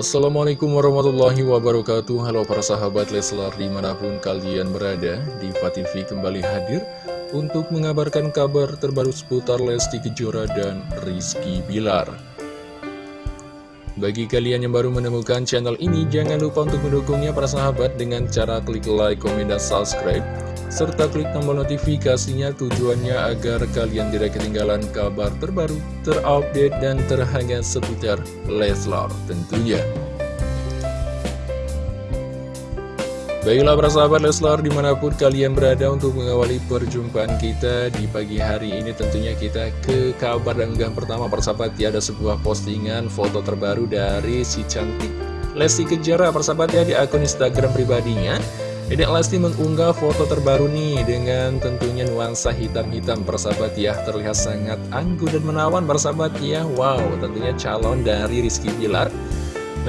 Assalamualaikum warahmatullahi wabarakatuh. Halo para sahabat Leslar di mana pun kalian berada Diva TV kembali hadir Untuk mengabarkan kabar terbaru seputar Lesti Kejora dan Rizky Bilar Bagi kalian yang baru menemukan channel ini Jangan lupa untuk mendukungnya para sahabat Dengan cara klik like, komen, dan subscribe serta klik tombol notifikasinya tujuannya agar kalian tidak ketinggalan kabar terbaru, terupdate, dan terhangat seputar Leslar tentunya. Baiklah para sahabat Leslar di mana pun kalian berada untuk mengawali perjumpaan kita di pagi hari ini tentunya kita ke kabar dan pertama persahabat ya ada sebuah postingan foto terbaru dari si cantik Lesti Kejora persahabat ya di akun Instagram pribadinya. Dedek Lesti mengunggah foto terbaru nih dengan tentunya nuansa hitam-hitam persahabat ya. Terlihat sangat anggun dan menawan persahabat ya. Wow tentunya calon dari Rizky Bilar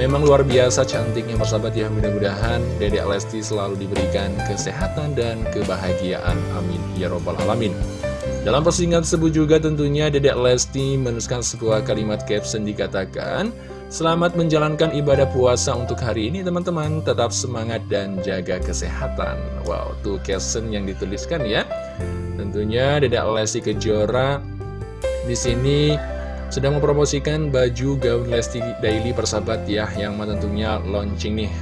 Memang luar biasa cantiknya persahabat ya Mudah-mudahan Dedek Lesti selalu diberikan kesehatan dan kebahagiaan. Amin. Ya Robbal Alamin. Dalam postingan tersebut juga tentunya Dedek Lesti menuliskan sebuah kalimat caption dikatakan Selamat menjalankan ibadah puasa untuk hari ini teman-teman. Tetap semangat dan jaga kesehatan. Wow, tuh caption yang dituliskan ya. Tentunya Dedek Lesti Kejora di sini sedang mempromosikan baju gaun Lesti Daily persahabat ya Yang tentunya launching nih.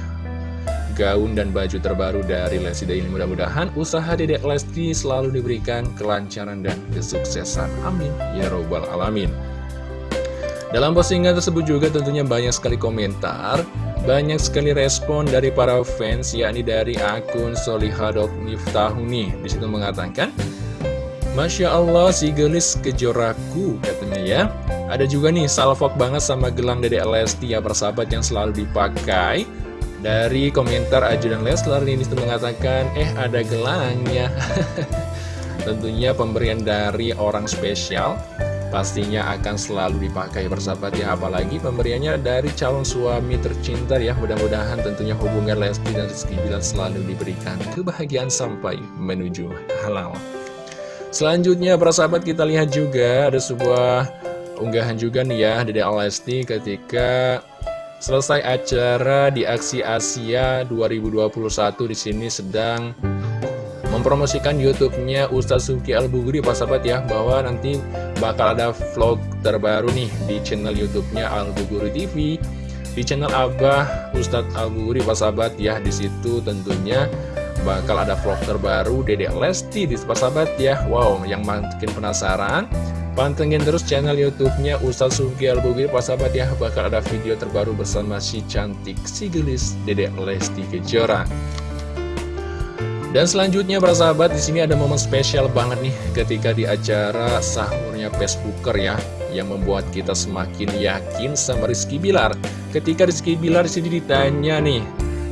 Gaun dan baju terbaru dari Lesti Daily. Mudah-mudahan usaha Dedek Lesti selalu diberikan kelancaran dan kesuksesan. Amin. Ya Robbal Alamin. Dalam postingan tersebut juga tentunya banyak sekali komentar, banyak sekali respon dari para fans, yakni dari akun Solihadok Miftahuni. Di situ mengatakan, Masya Allah si gelis kejoraku katanya ya. Ada juga nih salvok banget sama gelang Dede Lesti ya persahabat yang selalu dipakai. Dari komentar Ajudan Leslar ini mengatakan, eh ada gelangnya. Tentunya pemberian dari orang spesial pastinya akan selalu dipakai bersahabat ya apalagi pemberiannya dari calon suami tercinta ya mudah-mudahan tentunya hubungan Lesti dan Rizky Bilar selalu diberikan kebahagiaan sampai menuju halal selanjutnya para sahabat kita lihat juga ada sebuah unggahan juga nih ya dari Lesti ketika selesai acara di Aksi Asia 2021 di sini sedang mempromosikan YouTube-nya Ustadz Suki Al-Bugri Pak sahabat ya bahwa nanti bakal ada vlog terbaru nih di channel YouTube-nya Al-Buguri TV di channel Abah Ustadz Al-Buguri Pak sahabat ya. Di situ tentunya bakal ada vlog terbaru Dedek Lesti di Pak sahabat ya. Wow yang makin penasaran Pantengin terus channel YouTube-nya Ustadz Al-Bugri Pak sahabat ya bakal ada video terbaru bersama si cantik si gelis Dedek Lesti Kejora dan selanjutnya para sahabat di sini ada momen spesial banget nih ketika di acara sahurnya Facebooker ya yang membuat kita semakin yakin sama Rizky Bilar. Ketika Rizky Bilar di sini ditanya nih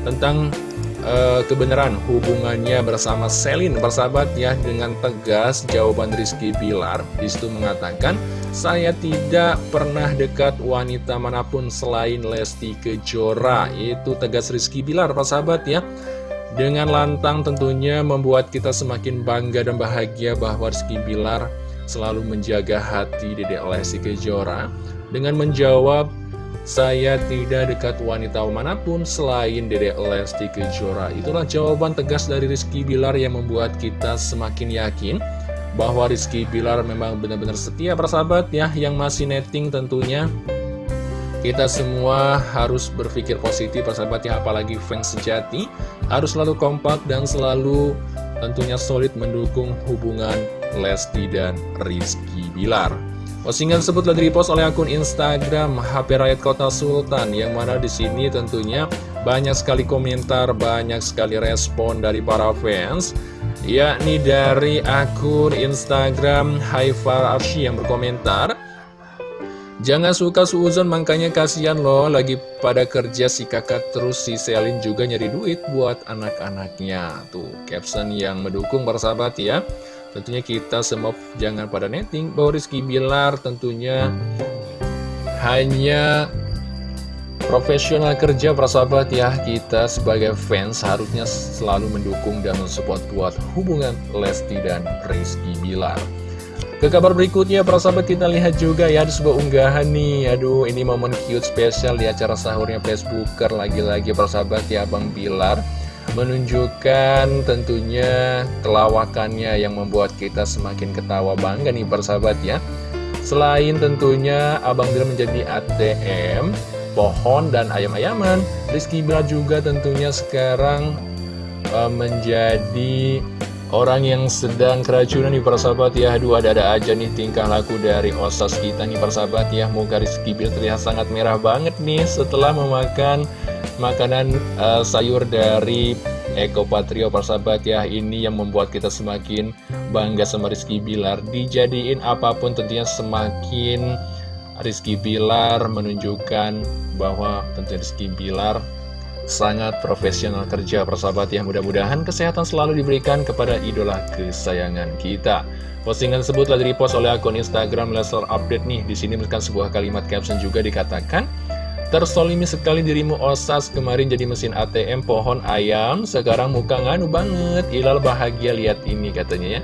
tentang uh, kebenaran hubungannya bersama Selin sahabat ya dengan tegas jawaban Rizky Bilar. Di situ mengatakan saya tidak pernah dekat wanita mana pun selain Lesti Kejora. Itu tegas Rizky Bilar sahabat ya. Dengan lantang tentunya membuat kita semakin bangga dan bahagia bahwa Rizky Bilar selalu menjaga hati Dedek Lesti Kejora. Dengan menjawab saya tidak dekat wanita mana pun selain Dedek Lesti Kejora. Itulah jawaban tegas dari Rizky Bilar yang membuat kita semakin yakin bahwa Rizky Bilar memang benar-benar setia persahabat ya yang masih netting tentunya kita semua harus berpikir positif persahabat ya apalagi fans sejati harus selalu kompak dan selalu tentunya solid mendukung hubungan Lesti dan Rizky Bilar. Postingan tersebut telah direpost oleh akun Instagram HP Rakyat Kota Sultan yang mana di sini tentunya banyak sekali komentar, banyak sekali respon dari para fans yakni dari akun Instagram Haifar Arshi yang berkomentar Jangan suka suuzon makanya kasihan loh lagi pada kerja si kakak terus si Selin juga nyari duit buat anak-anaknya. Tuh caption yang mendukung para sahabat ya Tentunya kita semua jangan pada netting bahwa Rizky Bilar tentunya hanya profesional kerja para sahabat ya Kita sebagai fans harusnya selalu mendukung dan mensupport buat hubungan Lesti dan Rizky Bilar ke kabar berikutnya, para sahabat kita lihat juga ya ada sebuah unggahan nih. Aduh, ini momen cute spesial di acara sahurnya Facebooker. Lagi-lagi para sahabat ya, Bang Bilar menunjukkan tentunya kelawakannya yang membuat kita semakin ketawa bangga nih para sahabat ya. Selain tentunya Abang Bilar menjadi ATM, pohon dan ayam-ayaman, Rizky Bilar juga tentunya sekarang uh, menjadi Orang yang sedang keracunan nih persahabat ya Aduh ada-ada aja nih tingkah laku dari osas kita nih persahabat ya Moga Rizky Bill terlihat sangat merah banget nih Setelah memakan makanan uh, sayur dari Eko Patrio persahabat ya Ini yang membuat kita semakin bangga sama Rizky Bilar. Dijadiin apa pun tentunya semakin Rizky Bilar menunjukkan bahwa tentunya Rizky Bilar sangat profesional kerja persahabat ya. Mudah-mudahan kesehatan selalu diberikan kepada idola kesayangan kita. Postingan tersebut telah direpost oleh akun Instagram Lesler Update nih. Di sini merupakan sebuah kalimat caption juga dikatakan Tersolimi sekali dirimu osas kemarin jadi mesin ATM pohon ayam. Sekarang muka nganu banget. Ilal bahagia lihat ini katanya ya.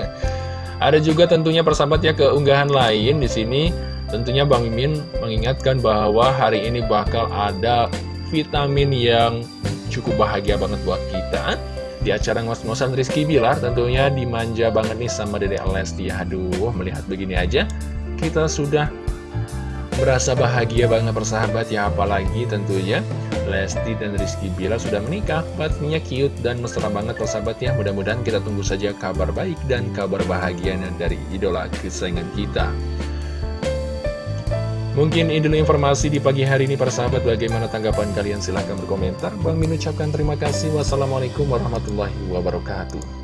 Ada juga tentunya persahabat ya keunggahan lain di sini. Tentunya Bang Mimin mengingatkan bahwa hari ini bakal ada vitamin yang cukup bahagia banget buat kita. Di acara ngos-ngosan Rizky Bilar tentunya dimanja banget nih sama Dede Lesti. Aduh melihat begini aja kita sudah merasa bahagia banget bersahabat ya apalagi tentunya Lesti dan Rizky Bilar sudah menikah. Pastinya cute dan mesra banget persahabat ya. Mudah-mudahan kita tunggu saja kabar baik dan kabar bahagianya dari idola kesayangan kita. Mungkin ini dulu informasi di pagi hari ini para sahabat Bagaimana tanggapan kalian? Silahkan berkomentar. Bang Min ucapkan terima kasih. Wassalamualaikum warahmatullahi wabarakatuh